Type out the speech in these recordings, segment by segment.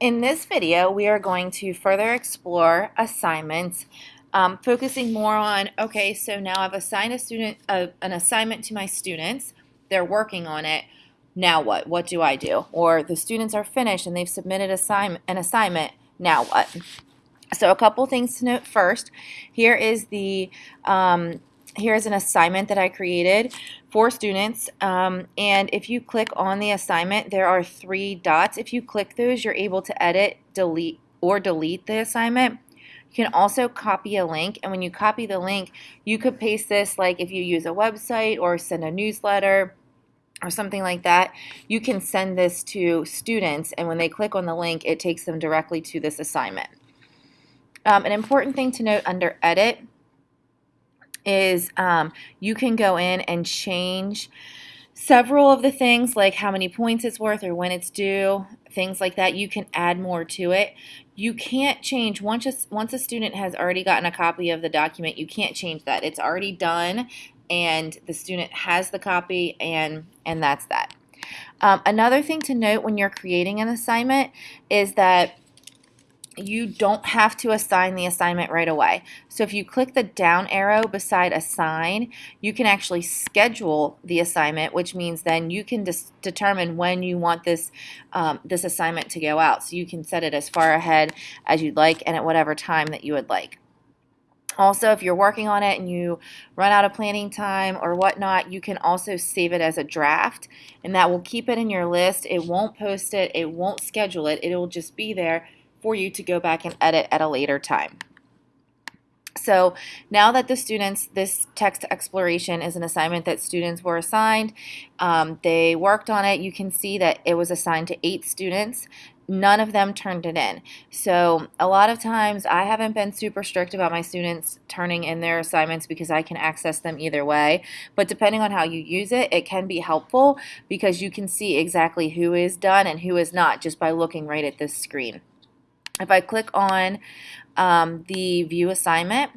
In this video, we are going to further explore assignments, um, focusing more on, okay, so now I've assigned a student an assignment to my students. They're working on it. Now what? What do I do? Or the students are finished and they've submitted an assignment. Now what? So a couple things to note first. Here is the um, here's an assignment that I created for students um, and if you click on the assignment there are three dots. If you click those you're able to edit delete or delete the assignment. You can also copy a link and when you copy the link you could paste this like if you use a website or send a newsletter or something like that you can send this to students and when they click on the link it takes them directly to this assignment. Um, an important thing to note under edit is um, you can go in and change several of the things like how many points it's worth or when it's due, things like that. You can add more to it. You can't change once a, once a student has already gotten a copy of the document, you can't change that. It's already done and the student has the copy and and that's that. Um, another thing to note when you're creating an assignment is that you don't have to assign the assignment right away. So if you click the down arrow beside assign, you can actually schedule the assignment, which means then you can just determine when you want this, um, this assignment to go out. So you can set it as far ahead as you'd like and at whatever time that you would like. Also, if you're working on it and you run out of planning time or whatnot, you can also save it as a draft and that will keep it in your list. It won't post it, it won't schedule it, it will just be there for you to go back and edit at a later time. So now that the students, this text exploration is an assignment that students were assigned, um, they worked on it, you can see that it was assigned to eight students. None of them turned it in. So a lot of times I haven't been super strict about my students turning in their assignments because I can access them either way. But depending on how you use it, it can be helpful because you can see exactly who is done and who is not just by looking right at this screen. If I click on um, the view assignment,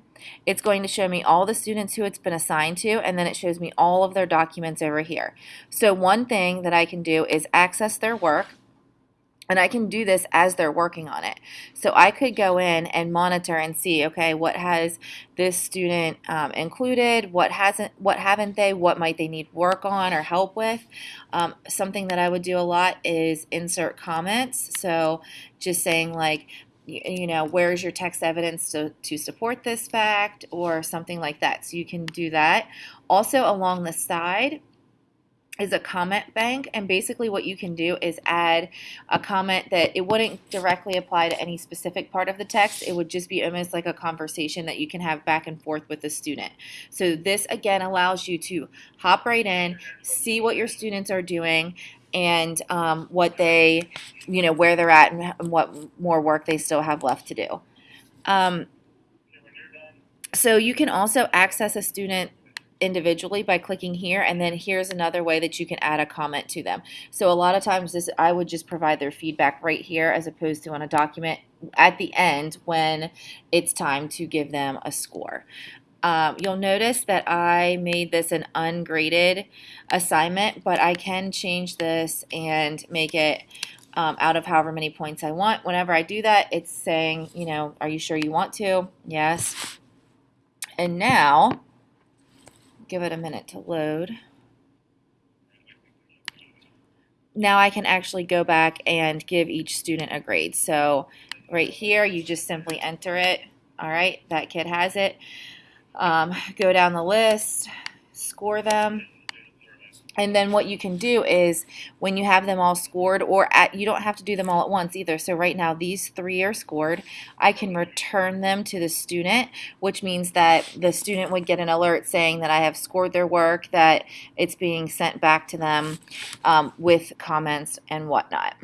it's going to show me all the students who it's been assigned to and then it shows me all of their documents over here. So one thing that I can do is access their work and I can do this as they're working on it. So I could go in and monitor and see, okay, what has this student um, included? What hasn't? What haven't they? What might they need work on or help with? Um, something that I would do a lot is insert comments. So just saying like, you know, where's your text evidence to, to support this fact or something like that. So you can do that. Also along the side, is a comment bank and basically what you can do is add a comment that it wouldn't directly apply to any specific part of the text. It would just be almost like a conversation that you can have back and forth with the student. So this again allows you to hop right in see what your students are doing and um, what they you know where they're at and what more work they still have left to do. Um, so you can also access a student individually by clicking here and then here's another way that you can add a comment to them. So a lot of times this I would just provide their feedback right here as opposed to on a document at the end when it's time to give them a score. Um, you'll notice that I made this an ungraded assignment, but I can change this and make it um, out of however many points I want. Whenever I do that, it's saying, you know, are you sure you want to? Yes. And now give it a minute to load. Now I can actually go back and give each student a grade. So right here, you just simply enter it. All right, that kid has it. Um, go down the list, score them. And then what you can do is when you have them all scored, or at, you don't have to do them all at once either. So right now these three are scored. I can return them to the student, which means that the student would get an alert saying that I have scored their work, that it's being sent back to them um, with comments and whatnot.